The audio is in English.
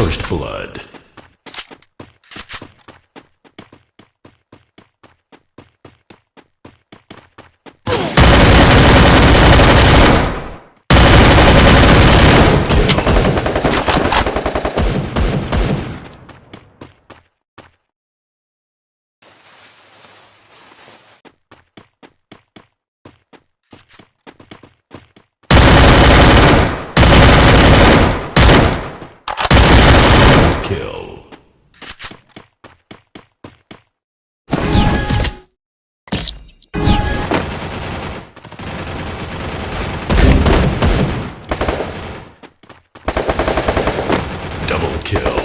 First Blood. kill. Double kill.